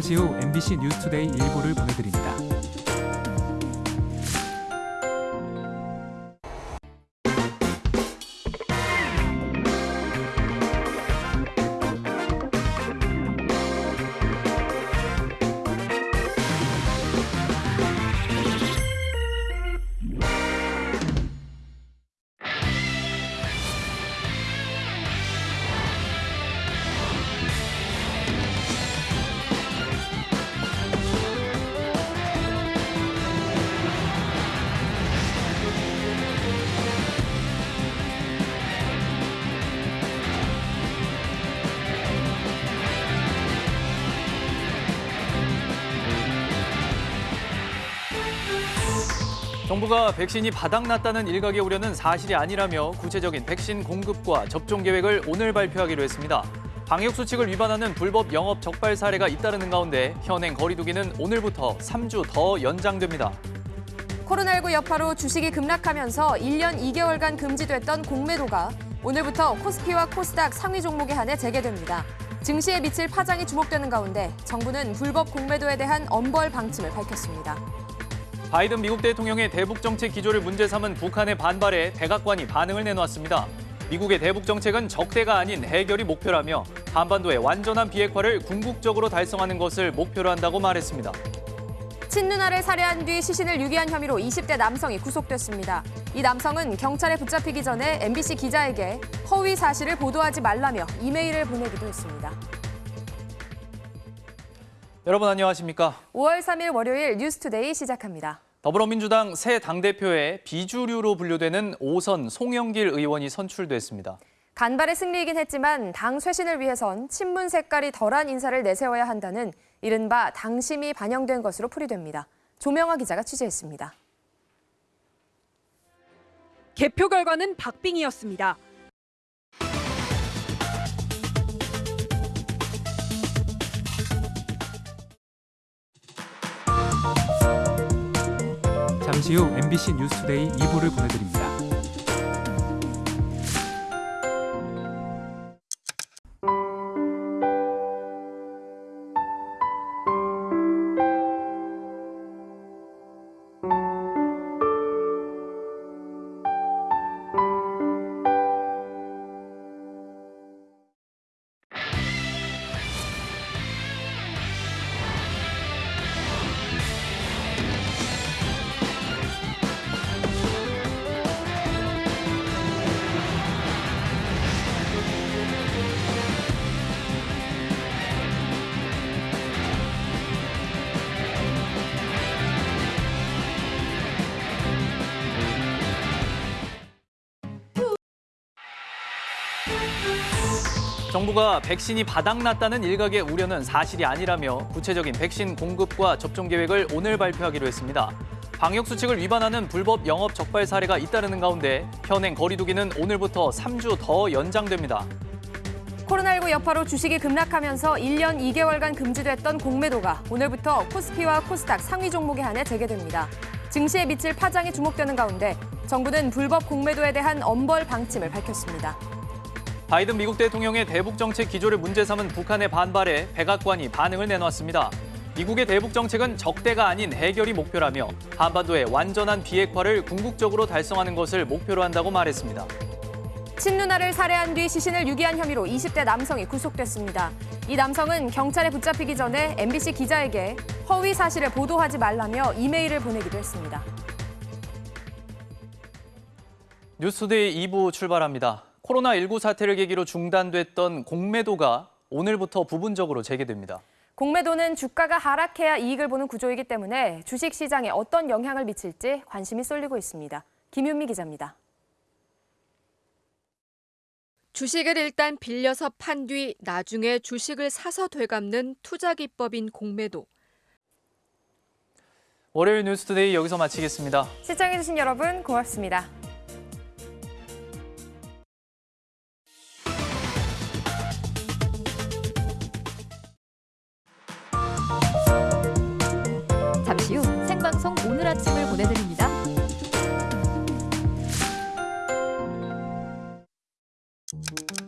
잠시 후 MBC 뉴스투데이 일부를 보내드립니다. 정부가 백신이 바닥났다는 일각의 우려는 사실이 아니라며 구체적인 백신 공급과 접종 계획을 오늘 발표하기로 했습니다. 방역 수칙을 위반하는 불법 영업 적발 사례가 잇따르는 가운데 현행 거리두기는 오늘부터 3주 더 연장됩니다. 코로나19 여파로 주식이 급락하면서 1년 2개월간 금지됐던 공매도가 오늘부터 코스피와 코스닥 상위 종목에 한해 재개됩니다. 증시에 미칠 파장이 주목되는 가운데 정부는 불법 공매도에 대한 엄벌 방침을 밝혔습니다. 바이든 미국 대통령의 대북 정책 기조를 문제 삼은 북한의 반발에 백악관이 반응을 내놓았습니다. 미국의 대북 정책은 적대가 아닌 해결이 목표라며 한반도의 완전한 비핵화를 궁극적으로 달성하는 것을 목표로 한다고 말했습니다. 친누나를 살해한 뒤 시신을 유기한 혐의로 20대 남성이 구속됐습니다. 이 남성은 경찰에 붙잡히기 전에 MBC 기자에게 허위 사실을 보도하지 말라며 이메일을 보내기도 했습니다. 여러분 안녕하십니까? 5월 3일 월요일 뉴스투데이 시작합니다. 더불어민주당 새 당대표에 비주류로 분류되는 오선 송영길 의원이 선출됐습니다. 간발의 승리이긴 했지만 당 쇄신을 위해선 친문 색깔이 덜한 인사를 내세워야 한다는 이른바 당심이 반영된 것으로 풀이됩니다. 조명화 기자가 취재했습니다. 개표 결과는 박빙이었습니다. 잠시 후 MBC 뉴스투데이 2부를 보내드립니다. 정부가 백신이 바닥났다는 일각의 우려는 사실이 아니라며 구체적인 백신 공급과 접종 계획을 오늘 발표하기로 했습니다. 방역 수칙을 위반하는 불법 영업 적발 사례가 잇따르는 가운데 현행 거리두기는 오늘부터 3주 더 연장됩니다. 코로나19 여파로 주식이 급락하면서 1년 2개월간 금지됐던 공매도가 오늘부터 코스피와 코스닥 상위 종목에 한해 재개됩니다. 증시에 미칠 파장이 주목되는 가운데 정부는 불법 공매도에 대한 엄벌 방침을 밝혔습니다. 바이든 미국 대통령의 대북 정책 기조를 문제 삼은 북한의 반발에 백악관이 반응을 내놓았습니다. 미국의 대북 정책은 적대가 아닌 해결이 목표라며 한반도의 완전한 비핵화를 궁극적으로 달성하는 것을 목표로 한다고 말했습니다. 친누나를 살해한 뒤 시신을 유기한 혐의로 20대 남성이 구속됐습니다. 이 남성은 경찰에 붙잡히기 전에 MBC 기자에게 허위 사실을 보도하지 말라며 이메일을 보내기도 했습니다. 뉴스데이 2부 출발합니다. 코로나19 사태를 계기로 중단됐던 공매도가 오늘부터 부분적으로 재개됩니다. 공매도는 주가가 하락해야 이익을 보는 구조이기 때문에 주식 시장에 어떤 영향을 미칠지 관심이 쏠리고 있습니다. 김윤미 기자입니다. 주식을 일단 빌려서 판 뒤 나중에 주식을 사서 되갚는 투자 기법인 공매도. 월요일 뉴스투데이 여기서 마치겠습니다. 시청해주신 여러분 고맙습니다. 후 생방송 오늘 아침을 보내드립니다.